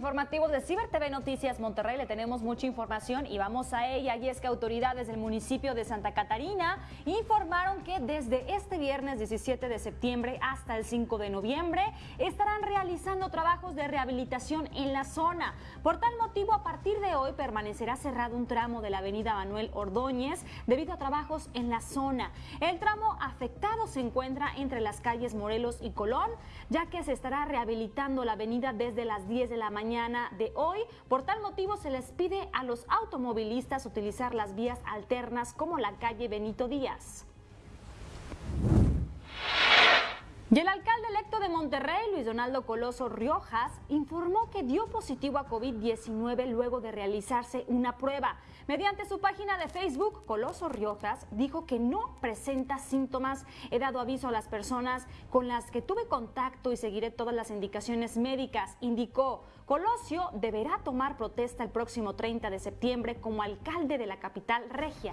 informativo de Ciber TV Noticias Monterrey le tenemos mucha información y vamos a ella. Y es que autoridades del municipio de Santa Catarina informaron que desde este viernes 17 de septiembre hasta el 5 de noviembre estarán realizando trabajos de rehabilitación en la zona. Por tal motivo, a partir de hoy permanecerá cerrado un tramo de la avenida Manuel Ordóñez debido a trabajos en la zona. El tramo afectado se encuentra entre las calles Morelos y Colón, ya que se estará rehabilitando la avenida desde las 10 de la mañana de hoy. Por tal motivo se les pide a los automovilistas utilizar las vías alternas como la calle Benito Díaz. Y el alcalde electo de Monterrey, Luis Donaldo Coloso Riojas, informó que dio positivo a COVID-19 luego de realizarse una prueba. Mediante su página de Facebook, Coloso Riojas dijo que no presenta síntomas. He dado aviso a las personas con las que tuve contacto y seguiré todas las indicaciones médicas, indicó. Colosio deberá tomar protesta el próximo 30 de septiembre como alcalde de la capital regia.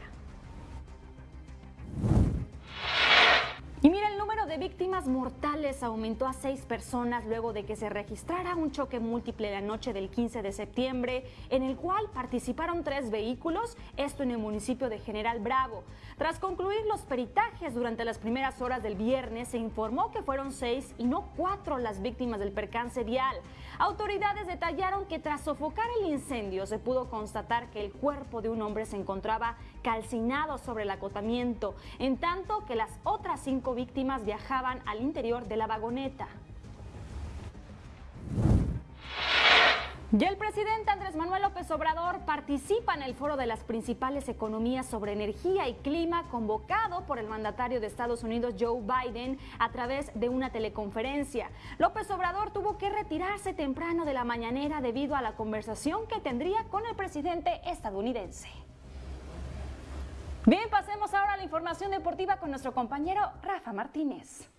Y mira, el número de víctimas mortales aumentó a seis personas luego de que se registrara un choque múltiple la noche del 15 de septiembre, en el cual participaron tres vehículos, esto en el municipio de General Bravo. Tras concluir los peritajes durante las primeras horas del viernes, se informó que fueron seis y no cuatro las víctimas del percance vial. Autoridades detallaron que tras sofocar el incendio se pudo constatar que el cuerpo de un hombre se encontraba calcinado sobre el acotamiento, en tanto que las otras cinco víctimas viajaban al interior de la vagoneta. Y el presidente Andrés Manuel López Obrador participa en el foro de las principales economías sobre energía y clima convocado por el mandatario de Estados Unidos Joe Biden a través de una teleconferencia. López Obrador tuvo que retirarse temprano de la mañanera debido a la conversación que tendría con el presidente estadounidense. Bien, pasemos ahora a la información deportiva con nuestro compañero Rafa Martínez.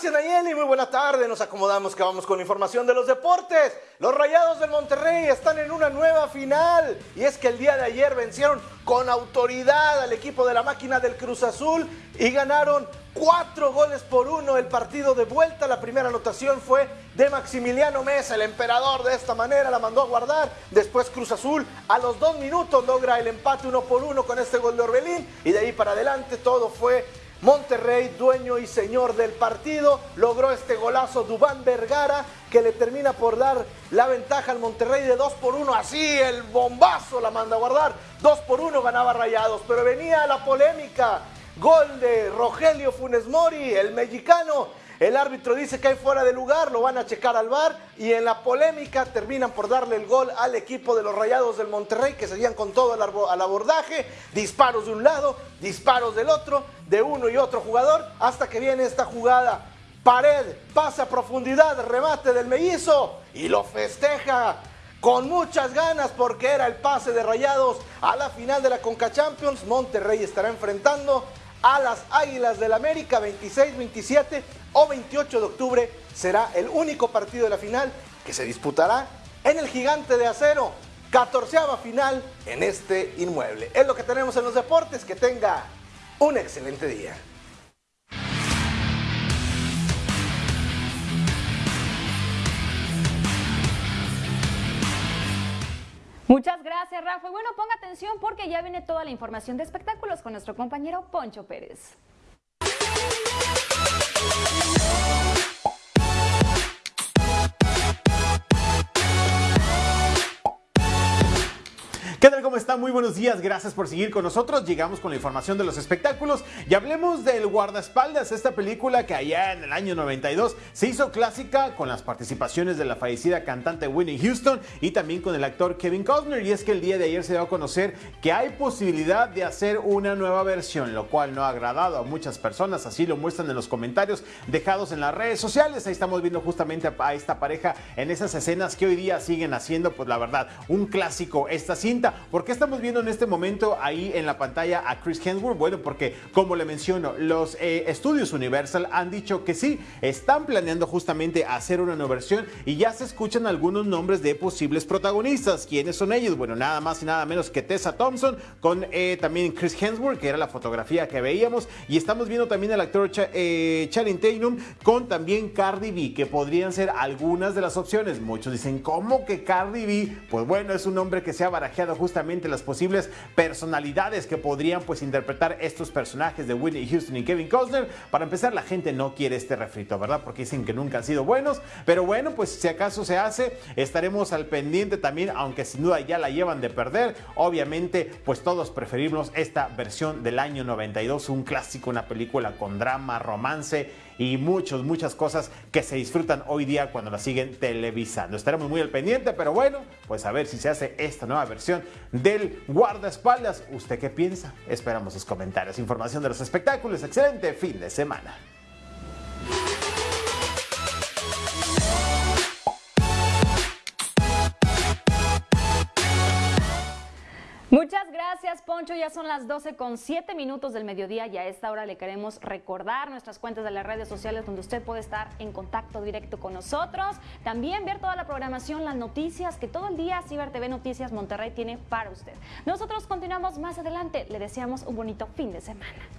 Gracias Nayeli, muy buena tarde. Nos acomodamos que vamos con información de los deportes. Los Rayados del Monterrey están en una nueva final y es que el día de ayer vencieron con autoridad al equipo de la máquina del Cruz Azul y ganaron cuatro goles por uno el partido de vuelta. La primera anotación fue de Maximiliano Mesa, el emperador de esta manera, la mandó a guardar. Después Cruz Azul a los dos minutos logra el empate uno por uno con este gol de Orbelín y de ahí para adelante todo fue Monterrey, dueño y señor del partido, logró este golazo Dubán Vergara que le termina por dar la ventaja al Monterrey de 2 por 1. Así el bombazo la manda a guardar. 2 por 1 ganaba Rayados, pero venía la polémica. Gol de Rogelio Funes Mori, el mexicano, el árbitro dice que hay fuera de lugar, lo van a checar al bar y en la polémica terminan por darle el gol al equipo de los Rayados del Monterrey que seguían con todo al abordaje, disparos de un lado, disparos del otro, de uno y otro jugador, hasta que viene esta jugada. Pared, pase a profundidad, remate del mellizo y lo festeja con muchas ganas porque era el pase de Rayados a la final de la Conca Champions. Monterrey estará enfrentando a las Águilas del América 26, 27 o 28 de octubre será el único partido de la final que se disputará en el Gigante de Acero. 14 final en este inmueble. Es lo que tenemos en los deportes. Que tenga un excelente día. Muchas gracias, Rafa. Y bueno, ponga atención porque ya viene toda la información de espectáculos con nuestro compañero Poncho Pérez. ¿Qué tal? ¿Cómo están? Muy buenos días. Gracias por seguir con nosotros. Llegamos con la información de los espectáculos y hablemos del Guardaespaldas, esta película que allá en el año 92 se hizo clásica con las participaciones de la fallecida cantante Winnie Houston y también con el actor Kevin Costner. Y es que el día de ayer se dio a conocer que hay posibilidad de hacer una nueva versión, lo cual no ha agradado a muchas personas. Así lo muestran en los comentarios dejados en las redes sociales. Ahí estamos viendo justamente a esta pareja en esas escenas que hoy día siguen haciendo, pues la verdad, un clásico esta cinta película. ¿Por qué estamos viendo en este momento ahí en la pantalla a Chris Hemsworth? Bueno, porque como le menciono, los eh, estudios Universal han dicho que sí, están planeando justamente hacer una nueva versión y ya se escuchan algunos nombres de posibles protagonistas. ¿Quiénes son ellos? Bueno, nada más y nada menos que Tessa Thompson con eh, también Chris Hemsworth, que era la fotografía que veíamos. Y estamos viendo también al actor Ch eh, con también Cardi B, que podrían ser algunas de las opciones. Muchos dicen, ¿cómo que Cardi B? Pues bueno, es un nombre que se ha barajeado justamente las posibles personalidades que podrían pues interpretar estos personajes de Whitney Houston y Kevin Costner. Para empezar, la gente no quiere este refrito, ¿verdad? Porque dicen que nunca han sido buenos. Pero bueno, pues si acaso se hace, estaremos al pendiente también, aunque sin duda ya la llevan de perder. Obviamente, pues todos preferimos esta versión del año 92, un clásico, una película con drama, romance y muchas, muchas cosas que se disfrutan hoy día cuando la siguen televisando. Estaremos muy al pendiente, pero bueno, pues a ver si se hace esta nueva versión del guardaespaldas. ¿Usted qué piensa? Esperamos sus comentarios. Información de los espectáculos. Excelente fin de semana. Muchas gracias, Poncho. Ya son las 12 con 7 minutos del mediodía y a esta hora le queremos recordar nuestras cuentas de las redes sociales donde usted puede estar en contacto directo con nosotros. También ver toda la programación, las noticias que todo el día Ciber TV Noticias Monterrey tiene para usted. Nosotros continuamos más adelante. Le deseamos un bonito fin de semana.